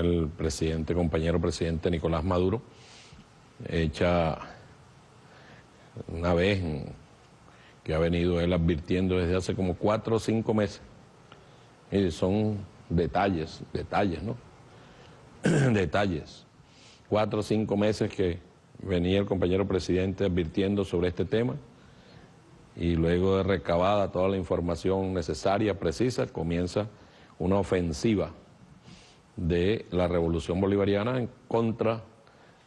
el presidente, compañero presidente Nicolás Maduro, hecha una vez que ha venido él advirtiendo desde hace como cuatro o cinco meses. Y son detalles, detalles, ¿no? detalles. Cuatro o cinco meses que venía el compañero presidente advirtiendo sobre este tema y luego de recabada toda la información necesaria, precisa, comienza una ofensiva de la revolución bolivariana en contra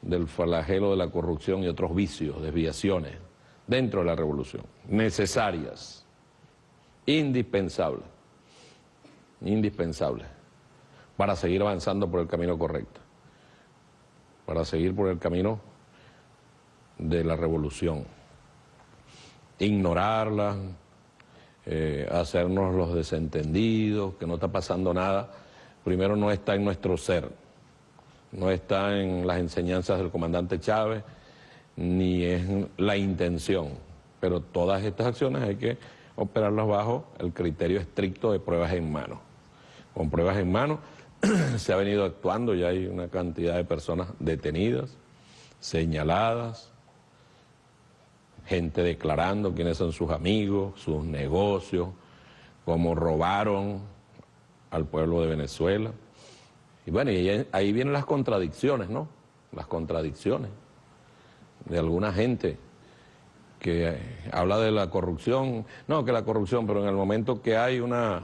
del flagelo de la corrupción y otros vicios, desviaciones dentro de la revolución, necesarias, indispensables, indispensables para seguir avanzando por el camino correcto, para seguir por el camino de la revolución ignorarla, eh, hacernos los desentendidos, que no está pasando nada, primero no está en nuestro ser, no está en las enseñanzas del comandante Chávez, ni en la intención, pero todas estas acciones hay que operarlas bajo el criterio estricto de pruebas en mano. Con pruebas en mano se ha venido actuando, ya hay una cantidad de personas detenidas, señaladas, gente declarando quiénes son sus amigos, sus negocios, cómo robaron al pueblo de Venezuela. Y bueno, y ahí vienen las contradicciones, ¿no? Las contradicciones de alguna gente que habla de la corrupción, no que la corrupción, pero en el momento que hay una,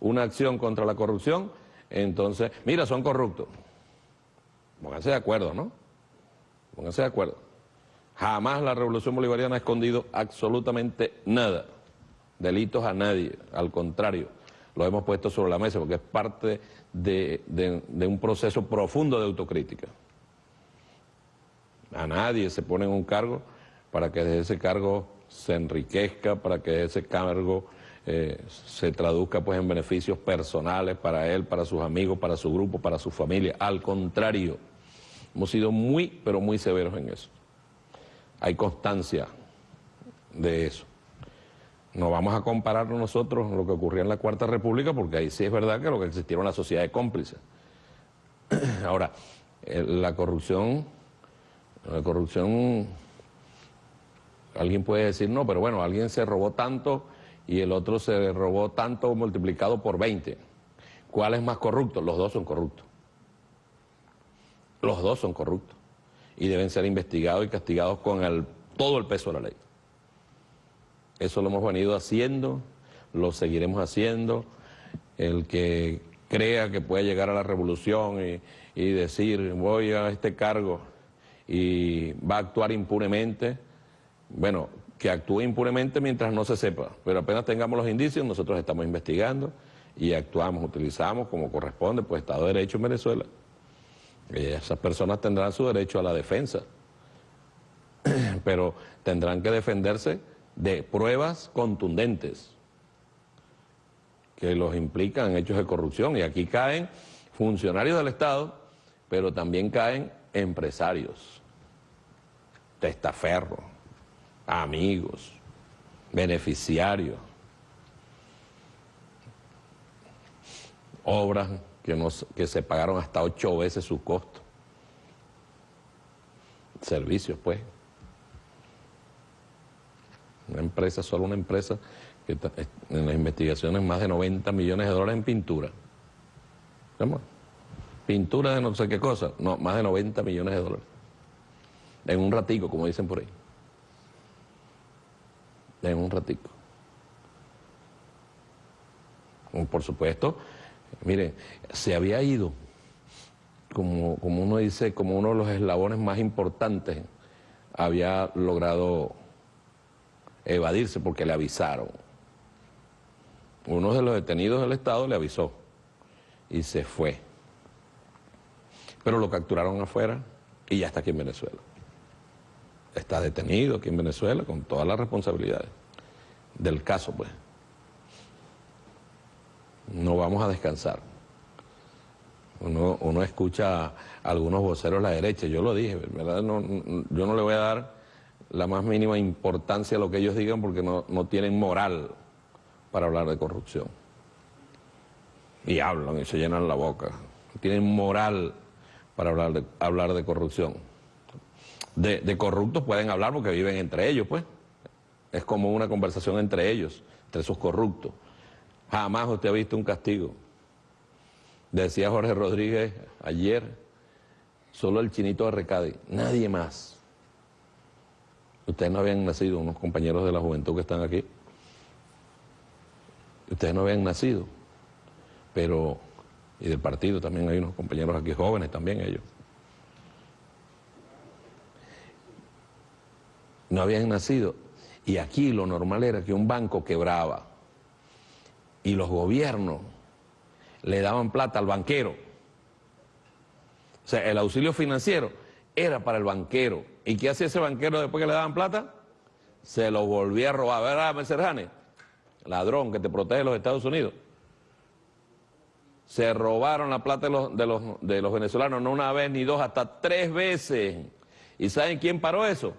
una acción contra la corrupción, entonces, mira, son corruptos. Pónganse de acuerdo, ¿no? Pónganse de acuerdo. Jamás la revolución bolivariana ha escondido absolutamente nada, delitos a nadie, al contrario, lo hemos puesto sobre la mesa porque es parte de, un proceso profundo de autocrítica. A nadie se pone en un cargo para que de ese cargo se enriquezca, para que ese cargo eh, se traduzca pues en beneficios personales para él, para sus amigos, para su grupo, para su familia. Al contrario, hemos sido muy, pero muy severos en eso hay constancia de eso. No vamos a comparar nosotros lo que ocurría en la Cuarta República, porque ahí sí es verdad que lo que existía era una sociedad de cómplices. Ahora, la corrupción, la corrupción, alguien puede decir, no, pero bueno, alguien se robó tanto y el otro se robó tanto multiplicado por 20. ¿Cuál es más corrupto? Los dos son corruptos. Los dos son corruptos y deben ser investigados y castigados con todo el peso de la ley. Eso lo hemos venido haciendo, lo seguiremos haciendo. El que crea que puede llegar a la revolución y, y decir voy a este cargo y va a actuar impunemente, bueno, que actúe impunemente mientras no se sepa, pero apenas tengamos los indicios, nosotros estamos investigando y actuamos, utilizamos como corresponde, pues Estado de Derecho en Venezuela, esas personas tendrán su derecho a la defensa, pero tendrán que defenderse de pruebas contundentes que los implican hechos de corrupción. Y aquí caen funcionarios del Estado, pero también caen empresarios, testaferros, amigos, beneficiarios, obras que, que se pagaron hasta ocho veces su costo. Servicios, pues. Una empresa, solo una empresa, que en las investigaciones más de 90 millones de dólares en pintura. ¿Cómo? Pintura de no sé qué cosa, no, más de 90 millones de dólares. En un ratico, como dicen por ahí. En un ratico. Por supuesto, Mire, se había ido, como, como uno dice, como uno de los eslabones más importantes, había logrado evadirse porque le avisaron. Uno de los detenidos del Estado le avisó y se fue. Pero lo capturaron afuera y ya está aquí en Venezuela. Está detenido aquí en Venezuela con todas las responsabilidades del caso, pues no vamos a descansar. Uno, escucha a algunos voceros a la derecha, yo lo dije, ¿verdad? No, yo no le voy a dar la más mínima importancia a lo que ellos digan porque no, no tienen moral para hablar de corrupción. Y hablan y se llenan la boca. tienen moral para hablar de, hablar de corrupción. De, de corruptos pueden hablar porque viven entre ellos, pues. Es como una conversación entre ellos, entre esos corruptos. Jamás usted ha visto un castigo. Decía Jorge Rodríguez ayer, solo el chinito de Recadi, nadie más. Ustedes no habían nacido, unos compañeros de la juventud que están aquí. Ustedes no habían nacido, pero, y del partido también hay unos compañeros aquí jóvenes también ellos. No habían nacido. Y aquí lo normal era que un banco quebraba y los gobiernos le daban plata al banquero. O sea, el auxilio financiero era para el banquero. ¿Y qué hacía ese banquero después que le daban plata? Se lo volvía a robar. ¿Verdad, Mercerjane? Ladrón que te protege los Estados Unidos. Se robaron la plata de los, de, los, venezolanos, no una vez ni dos, hasta tres veces. ¿Y saben quién paró eso?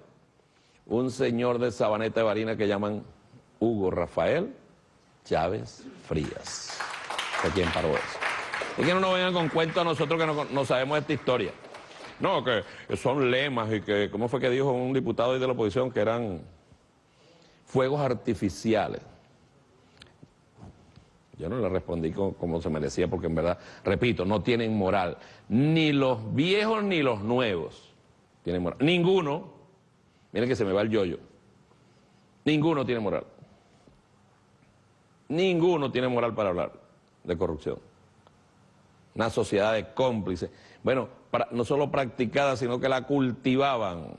Un señor de Sabaneta de Barina que llaman Hugo Rafael Chávez Frías. ¿De quién paró eso? Y que no nos vengan con cuentos a nosotros que no, no, sabemos esta historia. No, que son lemas y que, ¿cómo fue que dijo un diputado de la oposición? Que eran fuegos artificiales. Yo no le respondí como, se merecía porque en verdad, repito, no tienen moral. Ni los viejos ni los nuevos tienen moral. Ninguno, miren que se me va el yoyo, ninguno tiene moral. Ninguno tiene moral para hablar de corrupción. Una sociedad de cómplices. Bueno, no solo practicada, sino que la cultivaban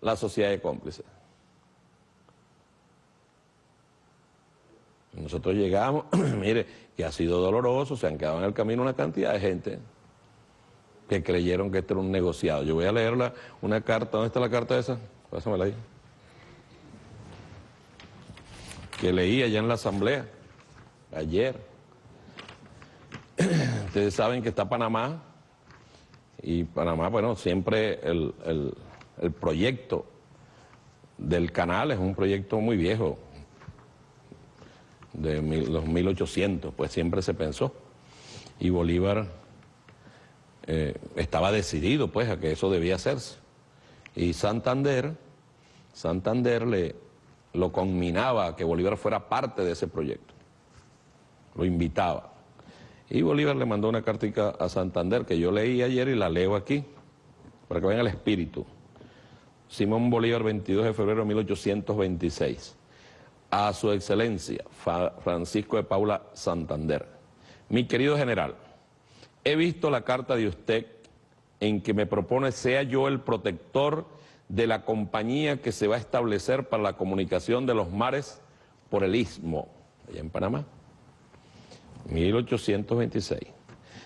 la sociedad de cómplices. Nosotros llegamos, mire, que ha sido doloroso, se han quedado en el camino una cantidad de gente que creyeron que esto era un negociado. Yo voy a leerla, una carta, ¿dónde está la carta esa? Pásamela ahí. que leí allá en la asamblea, ayer. Ustedes saben que está Panamá, y Panamá, bueno, siempre el, el proyecto del canal es un proyecto muy viejo, de los 1800, pues siempre se pensó. Y Bolívar eh, estaba decidido, pues, a que eso debía hacerse. Y Santander, Santander le, lo conminaba a que Bolívar fuera parte de ese proyecto. Lo invitaba. Y Bolívar le mandó una cartica a Santander que yo leí ayer y la leo aquí, para que vean el espíritu. Simón Bolívar, 22 de febrero de 1826. A su excelencia, Francisco de Paula Santander. Mi querido general, he visto la carta de usted en que me propone sea yo el protector de la compañía que se va a establecer para la comunicación de los mares por el Istmo, allá en Panamá, 1826.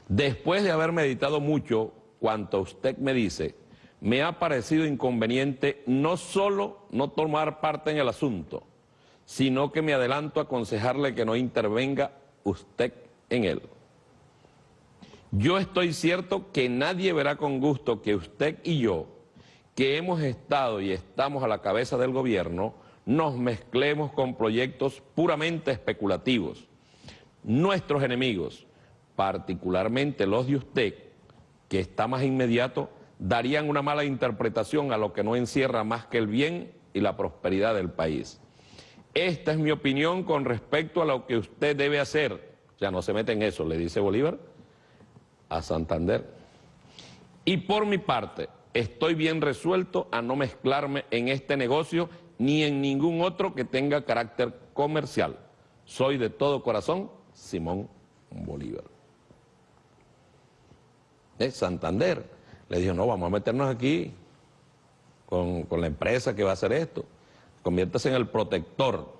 Después de haber meditado mucho cuanto usted me dice, me ha parecido inconveniente no solo no tomar parte en el asunto, sino que me adelanto a aconsejarle que no intervenga usted en él. Yo estoy cierto que nadie verá con gusto que usted y yo que hemos estado y estamos a la cabeza del gobierno, nos mezclemos con proyectos puramente especulativos. Nuestros enemigos, particularmente los de usted, que está más inmediato, darían una mala interpretación a lo que no encierra más que el bien y la prosperidad del país. Esta es mi opinión con respecto a lo que usted debe hacer. Ya no se mete en eso, le dice Bolívar a Santander. Y por mi parte, estoy bien resuelto a no mezclarme en este negocio ni en ningún otro que tenga carácter comercial. Soy de todo corazón Simón Bolívar. ¿Eh? Santander le dijo, no, vamos a meternos aquí con, con la empresa que va a hacer esto. Conviértase en el protector.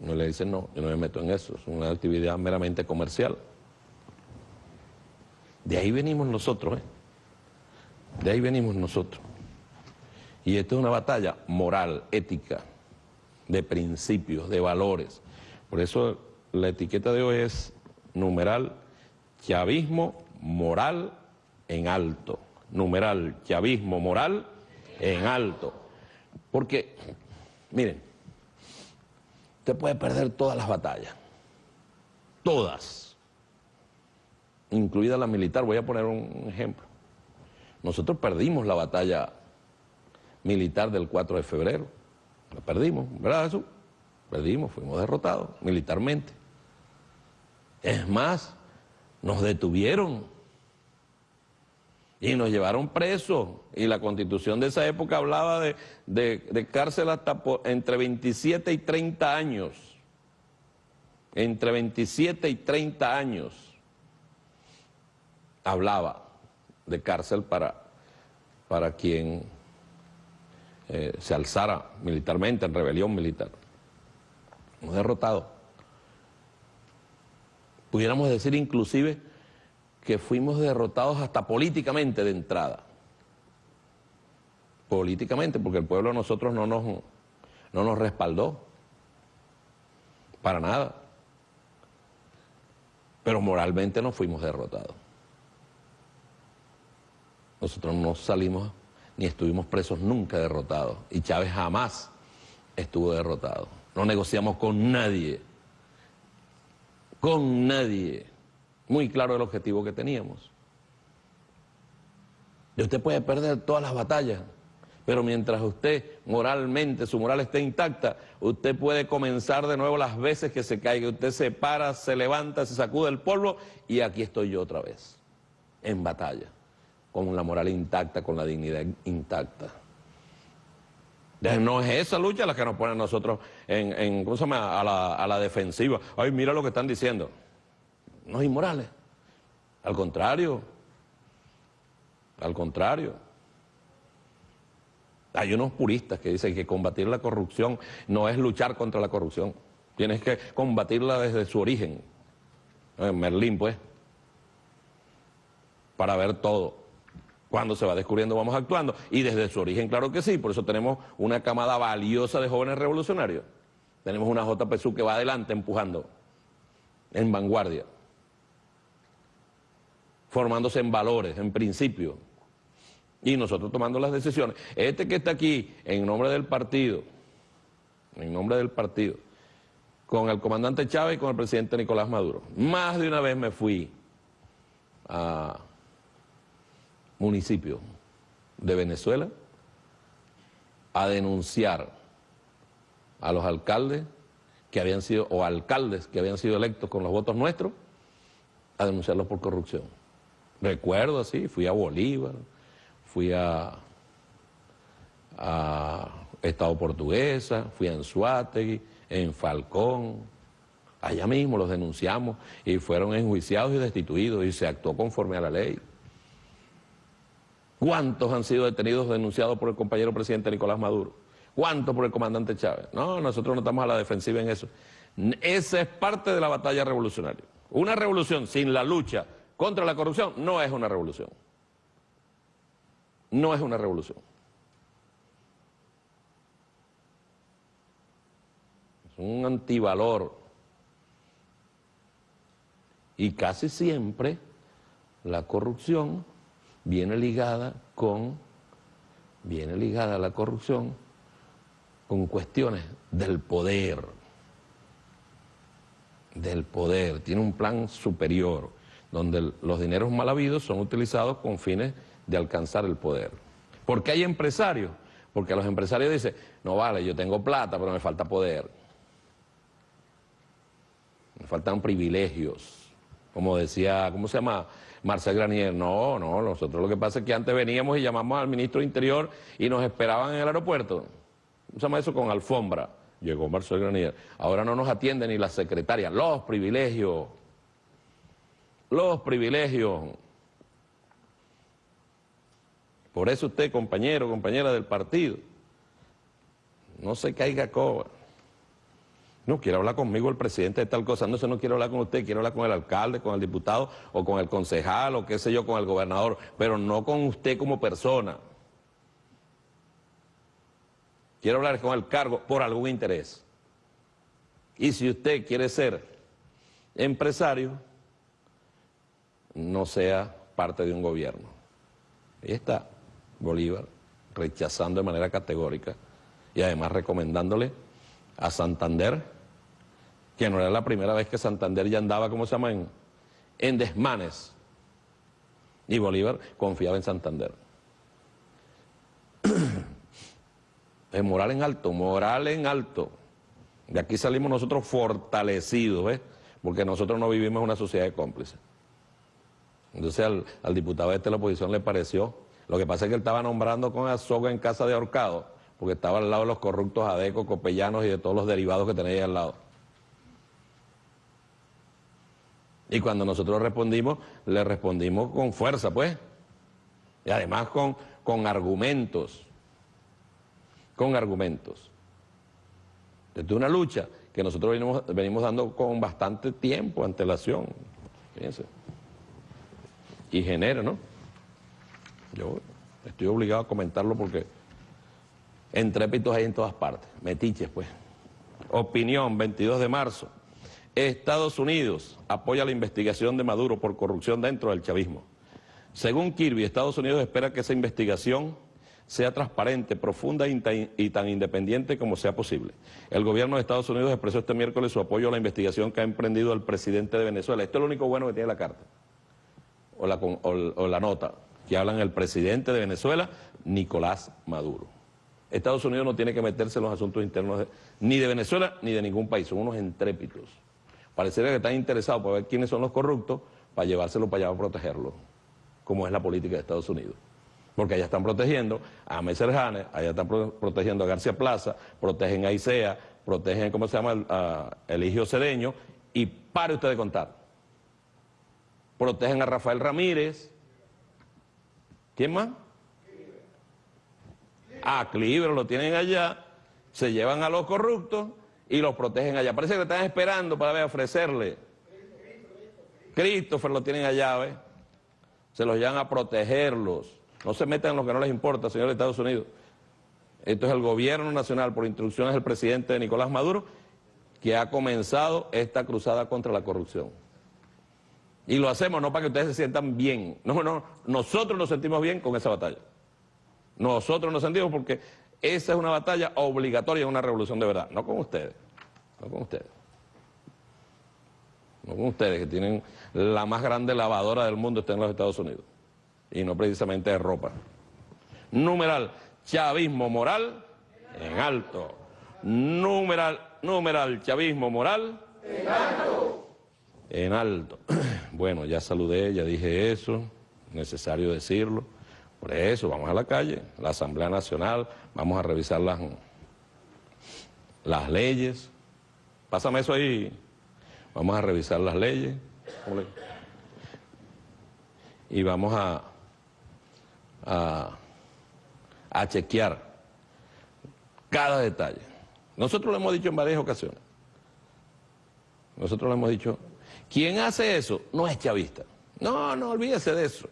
No le dice, no, yo no me meto en eso, es una actividad meramente comercial. De ahí venimos nosotros, ¿eh? De ahí venimos nosotros. Y esto es una batalla moral, ética, de principios, de valores. Por eso la etiqueta de hoy es numeral chavismo moral en alto. Numeral chavismo moral en alto. Porque, miren, usted puede perder todas las batallas. Todas. incluida la militar. Voy a poner un ejemplo. Nosotros perdimos la batalla militar del 4 de febrero. La perdimos, ¿verdad Jesús? Perdimos, fuimos derrotados militarmente. Es más, nos detuvieron y nos llevaron presos. Y la constitución de esa época hablaba de, cárcel hasta entre 27 y 30 años. Entre 27 y 30 años hablaba de cárcel para, para quien eh, se alzara militarmente en rebelión militar. Hemos derrotado. Pudiéramos decir inclusive que fuimos derrotados hasta políticamente de entrada. Políticamente, porque el pueblo a nosotros no nos, no nos respaldó. Para nada. Pero moralmente no fuimos derrotados. Nosotros no salimos ni estuvimos presos nunca derrotados. Y Chávez jamás estuvo derrotado. No negociamos con nadie. Con nadie. Muy claro el objetivo que teníamos. Y usted puede perder todas las batallas, pero mientras usted moralmente, su moral esté intacta, usted puede comenzar de nuevo las veces que se caiga. Usted se para, se levanta, se sacude el polvo y aquí estoy yo otra vez, en batalla con la moral intacta, con la dignidad intacta. No es esa lucha la que nos pone a nosotros en, ¿cómo se llama? A la, a la defensiva. Ay, mira lo que están diciendo. No es inmorales. Al contrario. Al contrario. Hay unos puristas que dicen que combatir la corrupción no es luchar contra la corrupción. Tienes que combatirla desde su origen. En Merlín, pues. Para ver todo. Cuando se va descubriendo vamos actuando. Y desde su origen, claro que sí, por eso tenemos una camada valiosa de jóvenes revolucionarios. Tenemos una JPSU que va adelante empujando, en vanguardia, formándose en valores, en principios, y nosotros tomando las decisiones. Este que está aquí, en nombre del partido, en nombre del partido, con el comandante Chávez y con el presidente Nicolás Maduro, más de una vez me fui a municipio de Venezuela a denunciar a los alcaldes que habían sido, o alcaldes que habían sido electos con los votos nuestros, a denunciarlos por corrupción. Recuerdo así, fui a Bolívar, fui a, Estado Portuguesa, fui a Anzuategui, en Falcón, allá mismo los denunciamos y fueron enjuiciados y destituidos y se actuó conforme a la ley. ¿Cuántos han sido detenidos denunciados por el compañero presidente Nicolás Maduro? ¿Cuántos por el comandante Chávez? No, nosotros no estamos a la defensiva en eso. Esa es parte de la batalla revolucionaria. Una revolución sin la lucha contra la corrupción no es una revolución. No es una revolución. Es un antivalor. Y casi siempre la corrupción viene ligada con, viene ligada a la corrupción con cuestiones del poder, del poder, tiene un plan superior, donde los dineros mal habidos son utilizados con fines de alcanzar el poder. ¿Por qué hay empresarios? Porque los empresarios dicen, no vale, yo tengo plata, pero me falta poder. Me faltan privilegios. Como decía, ¿cómo se llama? Marcel Granier, no, no, nosotros lo que pasa es que antes veníamos y llamamos al ministro de Interior y nos esperaban en el aeropuerto. Se llama eso con alfombra. Llegó Marcel Granier. Ahora no nos atiende ni la secretaria. Los privilegios. Los privilegios. Por eso usted, compañero, compañera del partido, no se caiga coba. No, quiere hablar conmigo el presidente de tal cosa, no, se no quiero hablar con usted, quiero hablar con el alcalde, con el diputado o con el concejal o qué sé yo, con el gobernador, pero no con usted como persona. Quiero hablar con el cargo por algún interés. Y si usted quiere ser empresario, no sea parte de un gobierno. Ahí está Bolívar rechazando de manera categórica y además recomendándole a Santander, que no era la primera vez que Santander ya andaba, ¿cómo se llama?, en, desmanes Y Bolívar confiaba en Santander. Es moral en alto, moral en alto. De aquí salimos nosotros fortalecidos, ¿ves? Porque nosotros no vivimos en una sociedad de cómplices. Entonces al, diputado este de la oposición le pareció. Lo que pasa es que él estaba nombrando con azoga en casa de ahorcado, porque estaba al lado de los corruptos adecos, copellanos y de todos los derivados que ahí al lado. Y cuando nosotros respondimos, le respondimos con fuerza, pues. Y además con, con argumentos. Con argumentos. Desde una lucha que nosotros venimos, venimos dando con bastante tiempo, antelación. Fíjense y genera, ¿no? Yo estoy obligado a comentarlo porque entrépitos hay en todas partes, metiches pues. Opinión, 22 de marzo. Estados Unidos apoya la investigación de Maduro por corrupción dentro del chavismo. Según Kirby, Estados Unidos espera que esa investigación sea transparente, profunda y tan independiente como sea posible. El gobierno de Estados Unidos expresó este miércoles su apoyo a la investigación que ha emprendido el presidente de Venezuela. Esto es lo único bueno que tiene la carta o la, o, la nota que hablan el presidente de Venezuela, Nicolás Maduro. Estados Unidos no tiene que meterse en los asuntos internos ni de Venezuela ni de ningún país, son unos entrépitos. Parecería que están interesados por ver quiénes son los corruptos para llevárselo para allá a protegerlo, como es la política de Estados Unidos. Porque allá están protegiendo a Messerjane, allá están protegiendo a García Plaza, protegen a Isea, protegen, ¿cómo se llama?, a Eligio Cedeño, y pare usted de contar protegen a Rafael Ramírez. ¿Quién más? A Cliver lo tienen allá, se llevan a los corruptos y los protegen allá. Parece que están esperando para ver, ofrecerle. Christopher lo tienen allá, ¿ves? Se los llevan a protegerlos. No se metan en lo que no les importa, señor de Estados Unidos. Esto es el gobierno nacional, por instrucciones del presidente Nicolás Maduro, que ha comenzado esta cruzada contra la corrupción. Y lo hacemos no para que ustedes se sientan bien. No, no, nosotros nos sentimos bien con esa batalla. Nosotros nos sentimos porque esa es una batalla obligatoria una revolución de verdad. No con ustedes. No con ustedes. No con ustedes que tienen la más grande lavadora del mundo está en los Estados Unidos. Y no precisamente de ropa. Numeral, chavismo moral en alto. Numeral, numeral, chavismo moral en alto. En alto. Bueno, ya saludé, ya dije eso, necesario decirlo. Por eso, vamos a la calle, la Asamblea Nacional, vamos a revisar las, las leyes. Pásame eso ahí. Vamos a revisar las leyes. Y vamos a, a, a chequear cada detalle. Nosotros lo hemos dicho en varias ocasiones. Nosotros lo hemos dicho ¿Quién hace eso? No es chavista. No, no, olvídese de eso.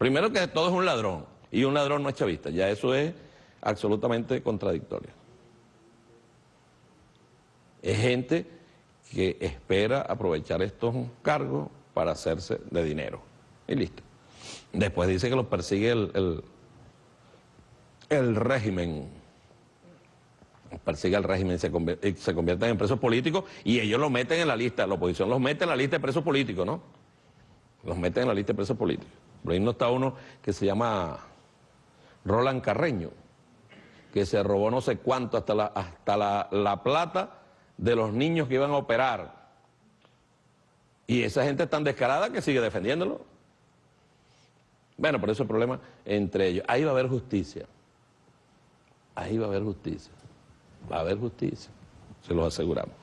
Primero que todo es un ladrón, y un ladrón no es chavista. Ya eso es absolutamente contradictorio. Es gente que espera aprovechar estos cargos para hacerse de dinero. Y listo. Después dice que los persigue el, el, el régimen persigue al régimen, se, convierte, se convierten en presos políticos y ellos los meten en la lista, la oposición los mete en la lista de presos políticos, ¿no? Los meten en la lista de presos políticos. Por ahí no está uno que se llama Roland Carreño, que se robó no sé cuánto, hasta la, hasta la, la plata de los niños que iban a operar. Y esa gente es tan descarada que sigue defendiéndolo. Bueno, por eso el problema entre ellos. Ahí va a haber justicia. Ahí va a haber justicia va a haber justicia, se los aseguramos.